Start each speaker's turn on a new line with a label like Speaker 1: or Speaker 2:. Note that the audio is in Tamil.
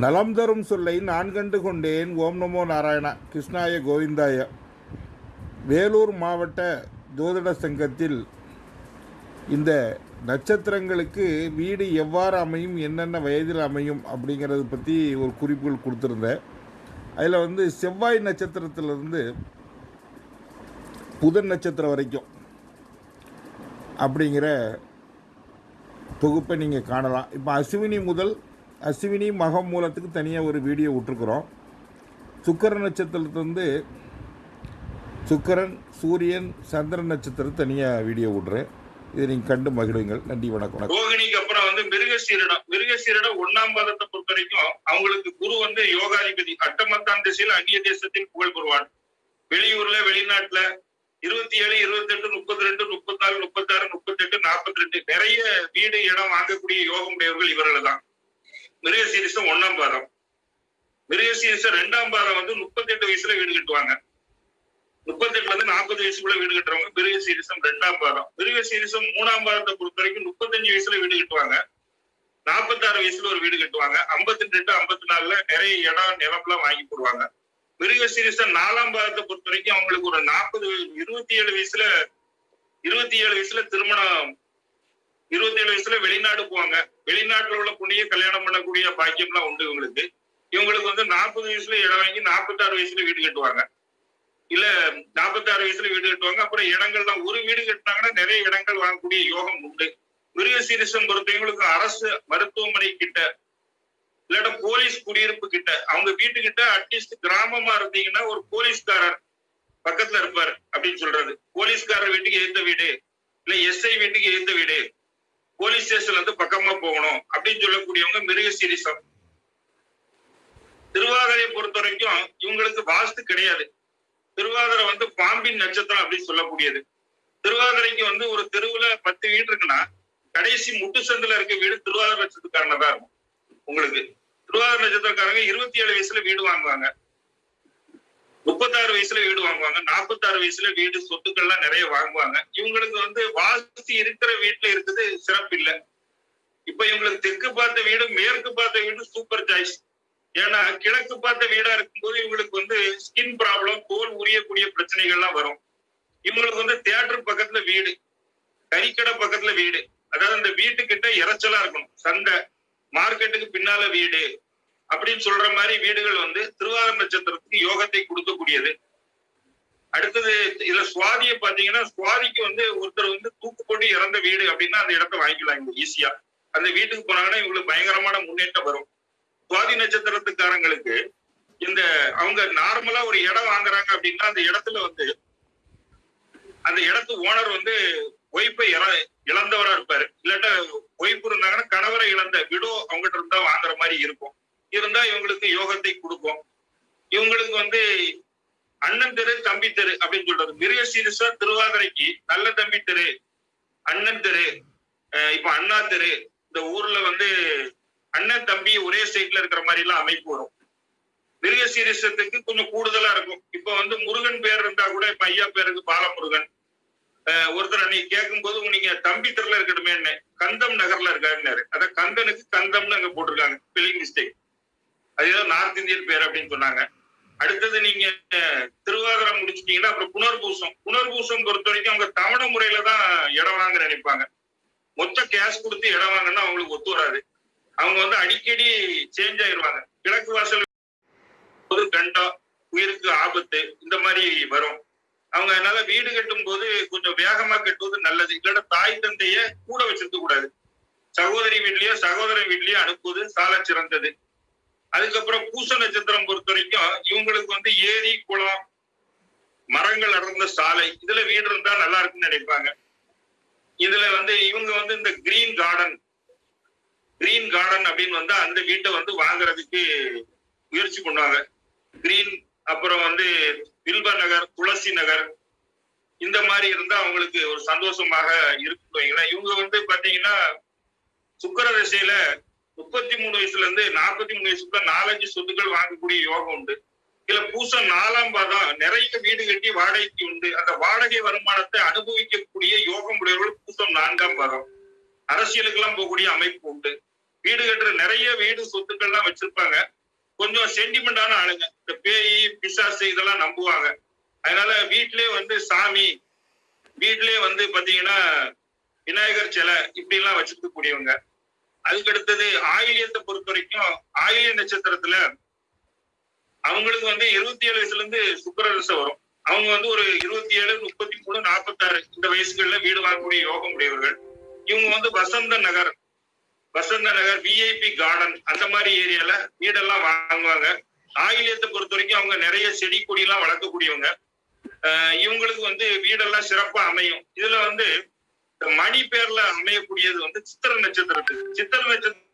Speaker 1: நலம் தரும் சொல்லை நான் கண்டு கொண்டேன். ஓம் நமோ நாராயணா. கிருஷ்ணாய கோவிந்தாய. வேலூர் மாவட்ட ஜோதிட சங்கத்தில் இந்த நட்சத்திரங்களுக்கு வீடு எவ்வாறு அமையும் என்னென்ன வயதில் அமையும் அப்படிங்கிறத பற்றி ஒரு குறிப்புகள் கொடுத்துருந்தேன். அதில் வந்து செவ்வாய் நட்சத்திரத்திலிருந்து புதன் நட்சத்திரம் வரைக்கும் அப்படிங்கிற தொகுப்பை நீங்கள் காணலாம். இப்போ அஸ்வினி முதல் அஸ்வினி மகம் மூலத்துக்கு தனியாக ஒரு வீடியோ விட்டுருக்குறோம். சுக்கர நட்சத்திரத்துலேருந்து சுக்கரன் சூரியன் சந்திரன் நட்சத்திரம் தனியாக வீடியோ விடுறேன். இதை நீங்கள் கண்டு மகிழுங்கள். நன்றி வணக்கம்
Speaker 2: ரோகிணிக்கு அப்புறம் வந்து மிருகசீரிடம். மிருகசீரிடம் ஒன்னாம் பாதத்தை பொறுத்த வரைக்கும் அவங்களுக்கு குரு வந்து யோகாதிபதி. அட்டமத்தான் திசையில் அந்நிய தேசத்தில் புகழ் பெறுவான் வெளியூர்ல வெளிநாட்டுல இருபத்தி ஏழு இருபத்தி எட்டு முப்பத்தி ரெண்டு முப்பத்தி நாலு முப்பத்தி ஆறு முப்பத்தி எட்டு நாற்பத்தி ரெண்டு நிறைய வீடு இடம் வாங்கக்கூடிய யோகம் உடையவர்கள் இவர்கள் தான் மிருகசீரிசம் ஒன்னாம் பாதம். மிருகசீரிசம் ரெண்டாம் பாதம் வந்து முப்பத்தி எட்டு வயசுல வீடு கட்டுவாங்க. முப்பத்தி எட்டுல இருந்து நாற்பது வயசுக்குள்ள வீடு கட்டுறவங்க மிருக சீரிசம் ரெண்டாம் பாதம். மிருக சீரிசம் மூணாம் பாதத்தை பொறுத்த வரைக்கும் முப்பத்தஞ்சு வயசுல வீடு கட்டுவாங்க. நாற்பத்தாறு வயசுல ஒரு வீடு கட்டுவாங்க. ஐம்பத்தி ரெண்டு ஐம்பத்தி நாலுல நிறைய இடம் நிலம்லாம் வாங்கி போடுவாங்க. மிருக சீரிசம் நாலாம் பாதத்தை பொறுத்த வரைக்கும் அவங்களுக்கு ஒரு நாற்பது இருபத்தி ஏழு வயசுல இருபத்தி ஏழு வயசுல திருமணம் இருபத்தி ஏழு வயசுல வெளிநாடு போவாங்க. வெளிநாட்டுல உள்ள பொண்ணிய கல்யாணம் பண்ணக்கூடிய பாக்கியம்லாம் உண்டு இவங்களுக்கு. இவங்களுக்கு வந்து நாற்பது வயசுல இடம் வாங்கி நாற்பத்தாறு வயசுல வீடு கட்டுவாங்க. இல்ல நாற்பத்தாறு வயசுல வீடு கட்டுவாங்க. அப்புறம் இடங்கள்லாம் ஒரு வீடு கட்டினாங்கன்னா நிறைய இடங்கள் வாங்கக்கூடிய யோகம் உண்டு. மிருக சீரிசன் பொறுத்தவங்களுக்கு அரசு மருத்துவமனை கிட்ட இல்லாட்ட போலீஸ் குடியிருப்பு கிட்ட அவங்க வீட்டுக்கிட்ட அட்லீஸ்ட் கிராமமா இருந்தீங்கன்னா ஒரு போலீஸ்காரர் பக்கத்துல இருப்பார் அப்படின்னு சொல்றது. போலீஸ்காரர் வீட்டுக்கு எந்த வீடு இல்ல எஸ்ஐ வீட்டுக்கு எந்த வீடு. போலீஸ் ஸ்டேஷன்ல இருந்து பக்கமா போகணும் அப்படின்னு சொல்லக்கூடியவங்க மிருக சீரிசம். திருவாதிரையை பொறுத்த வரைக்கும் இவங்களுக்கு வாஸ்து கிடையாது. திருவாதிரை வந்து பாம்பின் நட்சத்திரம் அப்படின்னு சொல்லக்கூடியது. திருவாதிரைக்கு வந்து ஒரு தெருவுல பத்து வீடு இருக்குன்னா கடைசி முட்டு சந்தில இருக்க வீடு திருவாதிரை நட்சத்திரக்காரனா தான் இருக்கும். உங்களுக்கு. திருவாதிரை நட்சத்திரக்காரங்க இருபத்தி ஏழு வயசுல வீடு வாங்குவாங்க. முப்பத்தாறு வயசுல வீடு வாங்குவாங்க. நாற்பத்தாறு வயசுல வீடு சொத்துக்கள்லாம் நிறைய வாங்குவாங்க. இவங்களுக்கு வந்து வாசி இருக்கிற வீட்டுல இருக்குது சிறப்பு இல்லை. இப்ப இவங்களுக்கு தெற்கு பார்த்த வீடு மேற்கு பார்த்த வீடு சூப்பர் சாய்ஸ் ஏன்னா கிழக்கு பார்த்த வீடா இருக்கும்போது இவங்களுக்கு வந்து ஸ்கின் ப்ராப்ளம் தோல் உரியக்கூடிய பிரச்சனைகள்லாம் வரும். இவங்களுக்கு வந்து தியேட்டர் பக்கத்துல வீடு கறிக்கடை பக்கத்துல வீடு. அதாவது அந்த வீட்டுக்கிட்ட இறைச்சலா இருக்கணும். சந்தை மார்க்கெட்டுக்கு பின்னால வீடு அப்படின்னு சொல்ற மாதிரி வீடுகள் வந்து திருவாரூர் நட்சத்திரத்துக்கு யோகத்தை கொடுக்கக்கூடியது. அடுத்தது இதுல சுவாதியை பாத்தீங்கன்னா சுவாதிக்கு வந்து ஒருத்தர் வந்து தூக்கு போட்டு இறந்த வீடு அப்படின்னா அந்த இடத்த வாங்கிக்கலாம் இவங்க ஈஸியா அந்த வீட்டுக்கு போனாங்கன்னா இவங்களுக்கு பயங்கரமான முன்னேற்றம் வரும். சுவாதி நட்சத்திரத்துக்காரங்களுக்கு இந்த அவங்க நார்மலா ஒரு இடம் வாங்குறாங்க அப்படின்னா அந்த இடத்துல வந்து அந்த இடத்து ஓனர் வந்து ஒய்ஃபை இழந்தவரா இருப்பாரு. இல்லாட்ட ஒய்ப்பு இருந்தாங்கன்னா கணவரை இழந்த விடோ அவங்ககிட்ட இருந்தா வாங்குற மாதிரி இருக்கும். யோகத்தை கொடுக்கும் இவங்களுக்கு வந்து அண்ணன் தெரு தம்பி தெரு அப்படின்னு சொல்றது. மிருக சீரிசா திருவாதிரைக்கு நல்ல தம்பி தெரு அண்ணன் தெரு இப்ப அண்ணா தெரு. இந்த ஊர்ல வந்து அண்ணன் தம்பி ஒரே சைட்ல இருக்கிற மாதிரி எல்லாம் அமைப்பு வரும். மிருக சீரிசத்துக்கு கொஞ்சம் கூடுதலா இருக்கும். இப்ப வந்து முருகன் பேர் இருந்தா கூட இப்ப ஐயா பேருக்கு பாலமுருகன். ஒருத்தர் அன்னைக்கு கேட்கும் போது நீங்க தம்பி தெருல இருக்கணுமே கந்தம் நகர்ல இருக்காருன்னாரு. அதான் கந்தனுக்கு கந்தம்னு அங்க போட்டிருக்காங்க. ஸ்பெல்லிங் மிஸ்டேக் அதுதான் நார்த் இந்தியன் பேர் அப்படின்னு சொன்னாங்க. அடுத்தது நீங்க திருவாதிரம் முடிச்சிட்டீங்கன்னா அப்புறம் புனர்பூசம். புனர்பூசம் பொறுத்த வரைக்கும் அவங்க தவணை முறையில தான் இடம் வாங்க நினைப்பாங்க. மொத்த கேஷ் கொடுத்து இடம் வாங்கன்னா அவங்களுக்கு ஒத்து வராது. அவங்க வந்து அடிக்கடி சேஞ்ச் ஆயிடுவாங்க கிழக்கு வாசல் பொது கண்டம் உயிருக்கு ஆபத்து இந்த மாதிரி வரும். அவங்க அதனால வீடு கட்டும் போது கொஞ்சம் வேகமா கட்டுவது நல்லது. இல்லைன்னா தாய் தந்தைய கூட வச்சிருக்க கூடாது. சகோதரி வீட்லயோ சகோதரன் வீட்லயோ அனுப்புவது சால சிறந்தது. அதுக்கப்புறம் பூச நட்சத்திரம் பொறுத்த வரைக்கும் இவங்களுக்கு வந்து ஏரி குளம் மரங்கள் அடர்ந்த சாலை இதுல வீடு இருந்தா நல்லா இருக்குன்னு நினைப்பாங்க. இதுல வந்து இவங்க வந்து இந்த கிரீன் கார்டன் கிரீன் கார்டன் அப்படின்னு வந்து அந்த வீட்டை வந்து வாங்குறதுக்கு முயற்சி பண்ணுவாங்க. கிரீன் அப்புறம் வந்து வில்ப நகர் துளசி நகர் இந்த மாதிரி இருந்தா அவங்களுக்கு ஒரு சந்தோஷமாக இருக்கு இவங்க வந்து பாத்தீங்கன்னா சுக்கர திசையில முப்பத்தி மூணு வயசுல இருந்து நாற்பத்தி மூணு வயசுக்குள்ள நாலஞ்சு சொத்துக்கள் வாங்கக்கூடிய யோகம் உண்டு. இதுல பூசம் நாலாம் பாதம் நிறைய வீடு கட்டி வாடகைக்கு உண்டு. அந்த வாடகை வருமானத்தை அனுபவிக்கக்கூடிய யோகம் உடையவர்கள் பூசம் நான்காம் பாதம் அரசியலுக்கெல்லாம் போகக்கூடிய அமைப்பு உண்டு. வீடு கட்டுற நிறைய வீடு சொத்துக்கள்லாம் வச்சிருப்பாங்க. கொஞ்சம் சென்டிமெண்டான ஆளுங்க. இந்த பேய் பிசாசு இதெல்லாம் நம்புவாங்க. அதனால வீட்டிலே வந்து சாமி வீட்டிலே வந்து பாத்தீங்கன்னா விநாயகர் சிலை இப்படி எல்லாம் வச்சிருக்க கூடியவங்க அதுக்கு அடுத்தது ஆயிலியத்தை பொறுத்த வரைக்கும் ஆயிலிய நட்சத்திரத்துல அவங்களுக்கு வந்து இருபத்தி ஏழு வயசுல இருந்து சுக்கர வரும். அவங்க வந்து ஒரு இருபத்தி ஏழு முப்பத்தி மூணு நாற்பத்தாறு இந்த வயசுகள்ல வீடு வாங்கக்கூடிய யோகம் உடையவர்கள். இவங்க வந்து வசந்த நகர் வசந்த நகர் விஐபி கார்டன் அந்த மாதிரி ஏரியால வீடெல்லாம் வாங்குவாங்க. ஆயிலியத்தை பொறுத்த வரைக்கும் அவங்க நிறைய செடி கொடி எல்லாம் வளர்க்கக்கூடியவங்க இவங்களுக்கு வந்து வீடெல்லாம் சிறப்பா அமையும். இதுல வந்து மணி பேர்ல அமையக்கூடியது வந்து சித்திர நட்சத்திரத்துக்கு. சித்திர நட்சத்திரம்